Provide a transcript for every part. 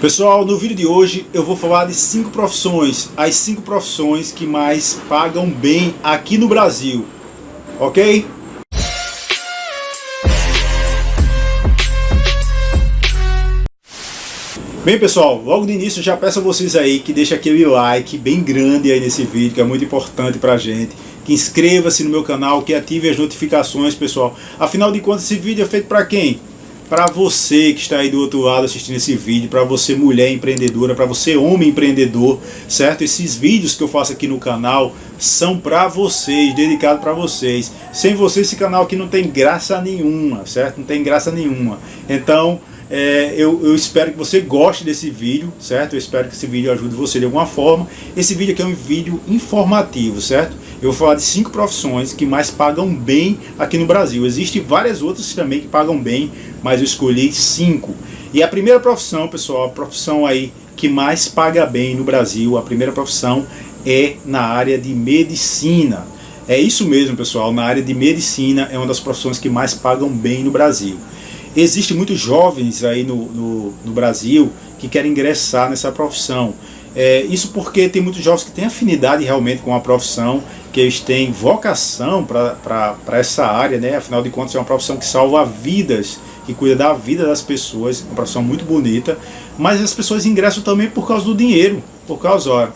Pessoal, no vídeo de hoje eu vou falar de cinco profissões, as cinco profissões que mais pagam bem aqui no Brasil, ok? Bem pessoal, logo de início já peço a vocês aí que deixem aquele like bem grande aí nesse vídeo, que é muito importante pra gente. Que inscreva-se no meu canal, que ative as notificações pessoal. Afinal de contas esse vídeo é feito pra quem? Para você que está aí do outro lado assistindo esse vídeo, para você mulher empreendedora, para você homem empreendedor, certo? Esses vídeos que eu faço aqui no canal são para vocês, dedicado para vocês. Sem você esse canal aqui não tem graça nenhuma, certo? Não tem graça nenhuma. Então, é, eu, eu, espero que você goste desse vídeo, certo? Eu espero que esse vídeo ajude você de alguma forma. Esse vídeo aqui é um vídeo informativo, certo? Eu vou falar de cinco profissões que mais pagam bem aqui no Brasil. Existem várias outras também que pagam bem, mas eu escolhi cinco. E a primeira profissão, pessoal, a profissão aí que mais paga bem no Brasil, a primeira profissão é na área de medicina. É isso mesmo, pessoal, na área de medicina é uma das profissões que mais pagam bem no Brasil. Existem muitos jovens aí no, no, no Brasil que querem ingressar nessa profissão. É, isso porque tem muitos jovens que têm afinidade realmente com a profissão, que eles têm vocação para essa área, né? afinal de contas é uma profissão que salva vidas, que cuida da vida das pessoas, uma profissão muito bonita, mas as pessoas ingressam também por causa do dinheiro, por causa ó,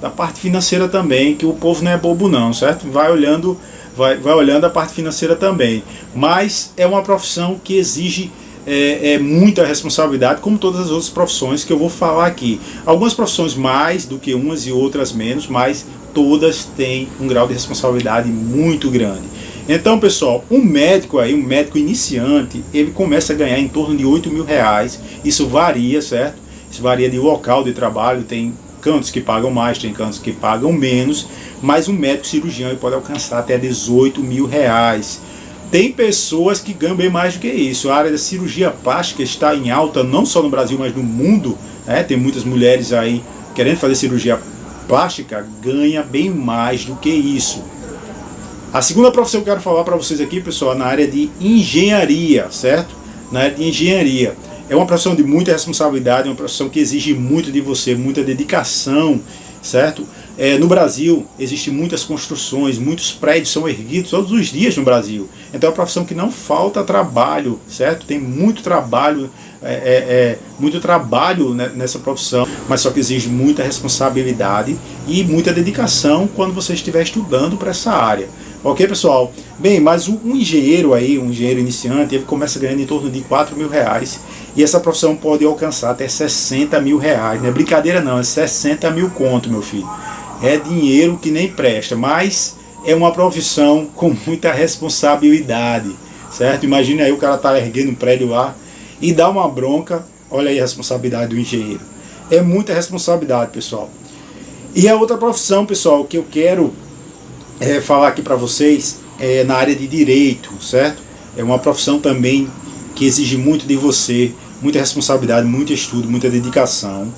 da parte financeira também, que o povo não é bobo não, certo? Vai olhando, vai, vai olhando a parte financeira também, mas é uma profissão que exige é, é, muita responsabilidade, como todas as outras profissões que eu vou falar aqui. Algumas profissões mais do que umas e outras menos, mas todas têm um grau de responsabilidade muito grande. Então, pessoal, um médico aí, um médico iniciante, ele começa a ganhar em torno de 8 mil reais. Isso varia, certo? Isso varia de local de trabalho, tem cantos que pagam mais, tem cantos que pagam menos, mas um médico cirurgião pode alcançar até 18 mil reais. Tem pessoas que ganham bem mais do que isso. A área da cirurgia plástica está em alta, não só no Brasil, mas no mundo. Né? Tem muitas mulheres aí querendo fazer cirurgia plástica, ganha bem mais do que isso. A segunda profissão que eu quero falar para vocês aqui, pessoal, é na área de engenharia, certo? Na área de engenharia. É uma profissão de muita responsabilidade, é uma profissão que exige muito de você, muita dedicação, certo? É, no Brasil, existem muitas construções, muitos prédios são erguidos todos os dias no Brasil. Então é uma profissão que não falta trabalho, certo? Tem muito trabalho, é, é, é muito trabalho nessa profissão, mas só que exige muita responsabilidade e muita dedicação quando você estiver estudando para essa área. Ok, pessoal? Bem, mas um engenheiro aí, um engenheiro iniciante, ele começa ganhando em torno de 4 mil reais e essa profissão pode alcançar até 60 mil reais. Não é brincadeira não, é 60 mil conto, meu filho é dinheiro que nem presta, mas é uma profissão com muita responsabilidade, certo? Imagina aí o cara tá erguendo um prédio lá e dá uma bronca, olha aí a responsabilidade do engenheiro. É muita responsabilidade, pessoal. E a outra profissão, pessoal, que eu quero é, falar aqui para vocês é na área de direito, certo? É uma profissão também que exige muito de você, muita responsabilidade, muito estudo, muita dedicação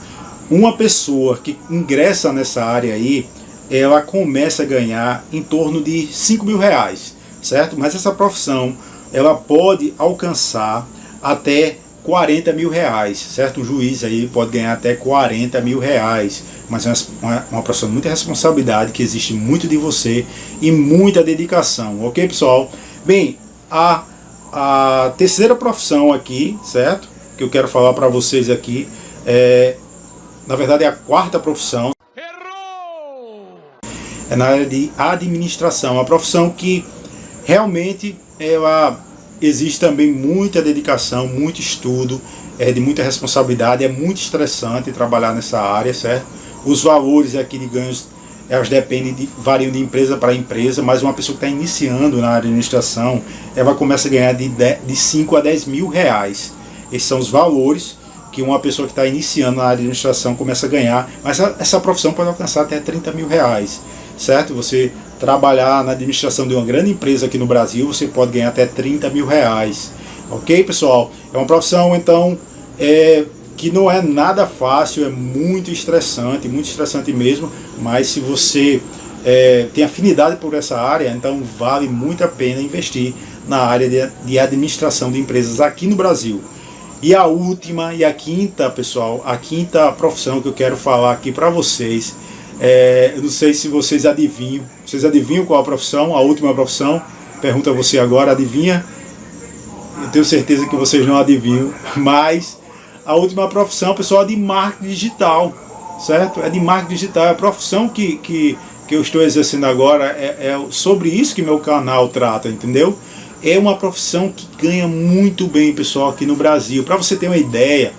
uma pessoa que ingressa nessa área aí, ela começa a ganhar em torno de 5 mil reais, certo? Mas essa profissão, ela pode alcançar até 40 mil reais, certo? Um juiz aí pode ganhar até 40 mil reais, mas é uma, uma profissão de muita responsabilidade, que existe muito de você e muita dedicação, ok pessoal? Bem, a, a terceira profissão aqui, certo? Que eu quero falar para vocês aqui é na verdade é a quarta profissão. Errou! É na área de administração, a profissão que realmente ela existe também muita dedicação, muito estudo, é de muita responsabilidade, é muito estressante trabalhar nessa área, certo? Os valores aqui de ganhos, elas dependem de, variam de empresa para empresa, mas uma pessoa que está iniciando na administração, ela começa a ganhar de, de 5 a 10 mil reais. Esses são os valores que uma pessoa que está iniciando na administração começa a ganhar, mas essa profissão pode alcançar até 30 mil reais, certo? Você trabalhar na administração de uma grande empresa aqui no Brasil, você pode ganhar até 30 mil reais, ok pessoal? É uma profissão então é, que não é nada fácil, é muito estressante, muito estressante mesmo, mas se você é, tem afinidade por essa área, então vale muito a pena investir na área de, de administração de empresas aqui no Brasil. E a última e a quinta, pessoal, a quinta profissão que eu quero falar aqui para vocês, é, eu não sei se vocês adivinham, vocês adivinham qual a profissão, a última profissão? Pergunta você agora, adivinha? Eu tenho certeza que vocês não adivinham, mas a última profissão, pessoal, é de marketing digital, certo? É de marketing digital, é a profissão que, que, que eu estou exercendo agora, é, é sobre isso que meu canal trata, entendeu? É uma profissão que ganha muito bem, pessoal, aqui no Brasil. Para você ter uma ideia,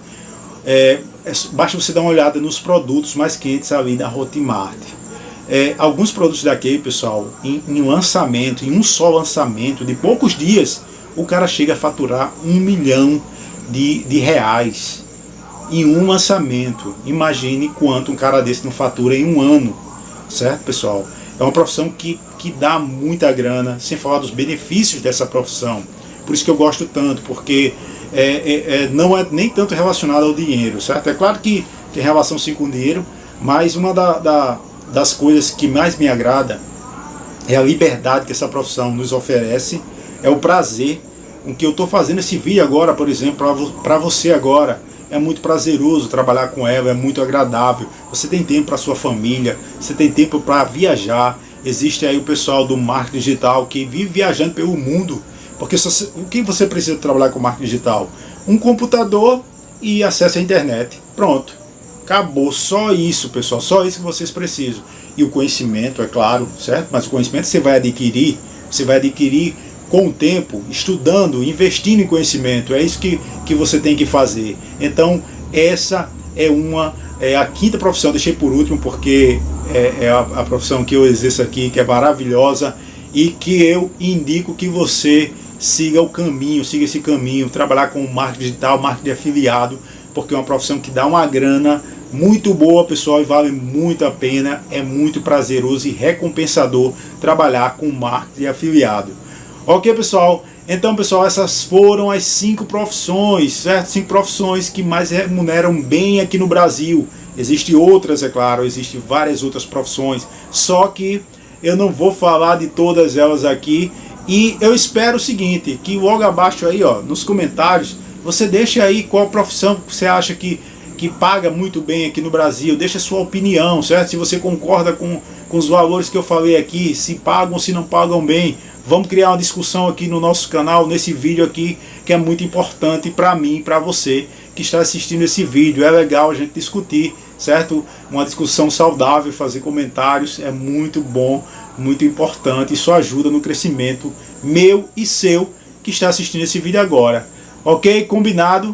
é, é, basta você dar uma olhada nos produtos mais quentes ali da Hotmart. É, alguns produtos daqui, pessoal, em, em lançamento, em um só lançamento, de poucos dias, o cara chega a faturar um milhão de, de reais em um lançamento. Imagine quanto um cara desse não fatura em um ano, certo, pessoal? É uma profissão que, que dá muita grana, sem falar dos benefícios dessa profissão. Por isso que eu gosto tanto, porque é, é, é, não é nem tanto relacionado ao dinheiro, certo? É claro que tem relação sim com o dinheiro, mas uma da, da, das coisas que mais me agrada é a liberdade que essa profissão nos oferece, é o prazer com que eu estou fazendo esse vídeo agora, por exemplo, para você agora, é muito prazeroso trabalhar com ela, é muito agradável. Você tem tempo para sua família, você tem tempo para viajar. Existe aí o pessoal do marketing digital que vive viajando pelo mundo. Porque o que você precisa trabalhar com marketing digital? Um computador e acesso à internet. Pronto. Acabou. Só isso, pessoal. Só isso que vocês precisam. E o conhecimento, é claro, certo? Mas o conhecimento você vai adquirir, você vai adquirir com o tempo, estudando, investindo em conhecimento. É isso que, que você tem que fazer. Então, essa é uma é a quinta profissão, deixei por último porque é, é a, a, profissão que eu exerço aqui, que é maravilhosa e que eu indico que você siga o caminho, siga esse caminho, trabalhar com marketing digital, marketing afiliado, porque é uma profissão que dá uma grana muito boa, pessoal, e vale muito a pena, é muito prazeroso e recompensador trabalhar com marketing afiliado. Ok, pessoal? Então, pessoal, essas foram as cinco profissões, certo? Cinco profissões que mais remuneram bem aqui no Brasil. Existem outras, é claro, existem várias outras profissões, só que eu não vou falar de todas elas aqui. E eu espero o seguinte, que logo abaixo aí, ó, nos comentários, você deixa aí qual profissão você acha que, que paga muito bem aqui no Brasil. Deixa sua opinião, certo? Se você concorda com, com os valores que eu falei aqui, se pagam, se não pagam bem Vamos criar uma discussão aqui no nosso canal, nesse vídeo aqui, que é muito importante para mim e para você que está assistindo esse vídeo. É legal a gente discutir, certo? Uma discussão saudável, fazer comentários, é muito bom, muito importante. Isso ajuda no crescimento meu e seu que está assistindo esse vídeo agora. Ok? Combinado?